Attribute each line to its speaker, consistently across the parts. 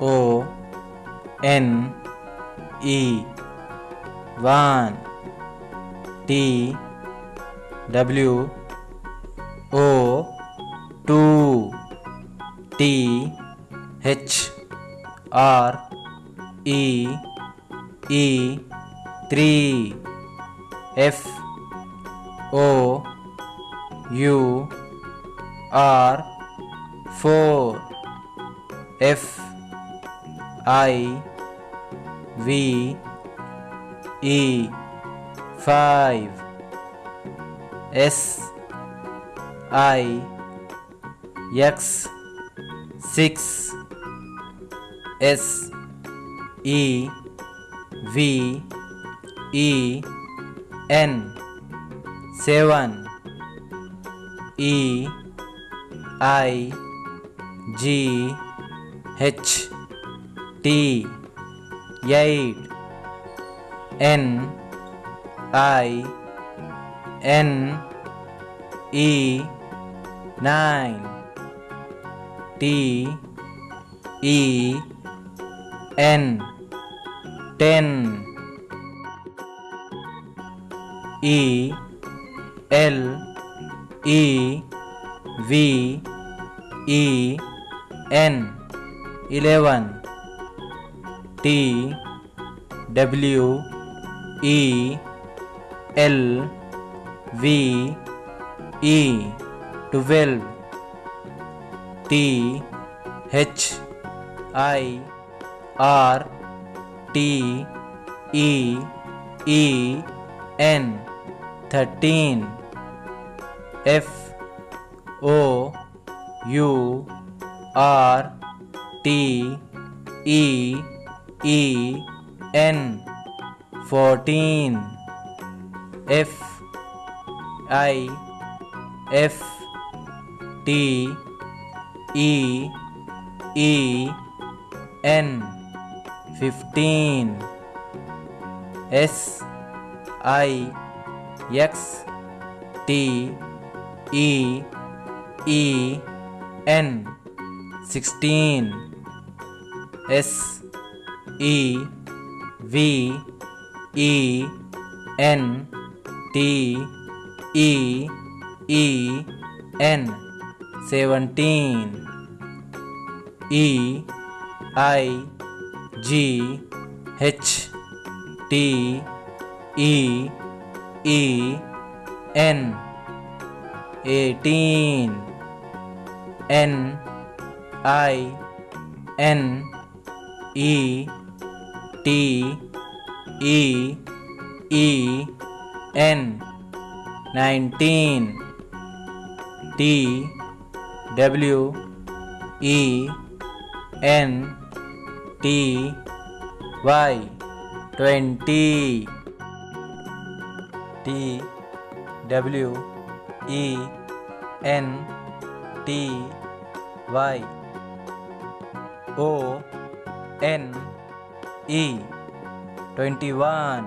Speaker 1: O N E one T W O two T H R E E three F O U R four F I V E five S I X six S E V E N seven E I G H T eight N I N E nine T E N ten E L E V E N eleven T W E L V E twelve. T H I R T E E N thirteen. F O U R T E E N fourteen F I F T E E N fifteen S I X T E E N sixteen S E V E N T E E N. Seventeen. E I G H T E E N. Eighteen. N I N E T E E N nineteen. T W E N T Y twenty. T W E N T Y. O N E twenty one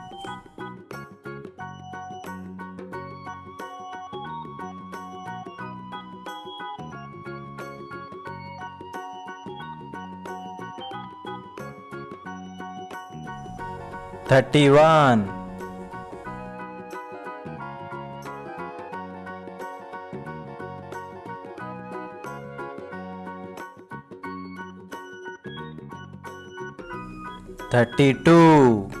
Speaker 1: 31 32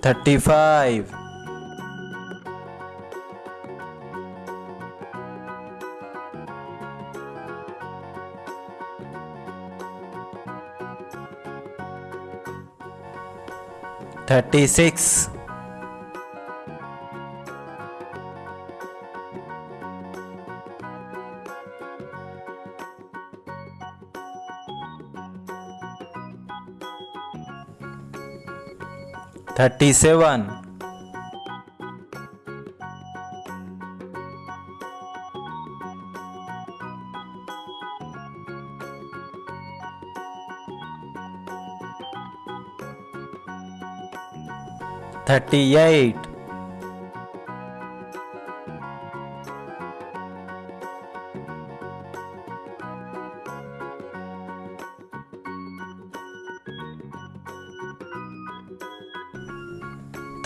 Speaker 1: 35 36 thirty seven thirty eight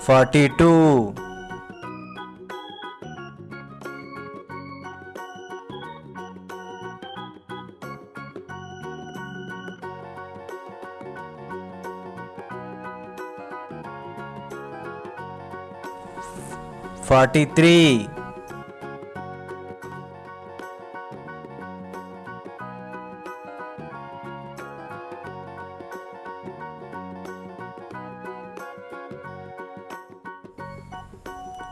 Speaker 1: 42 43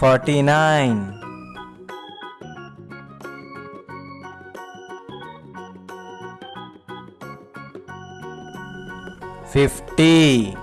Speaker 1: 49 50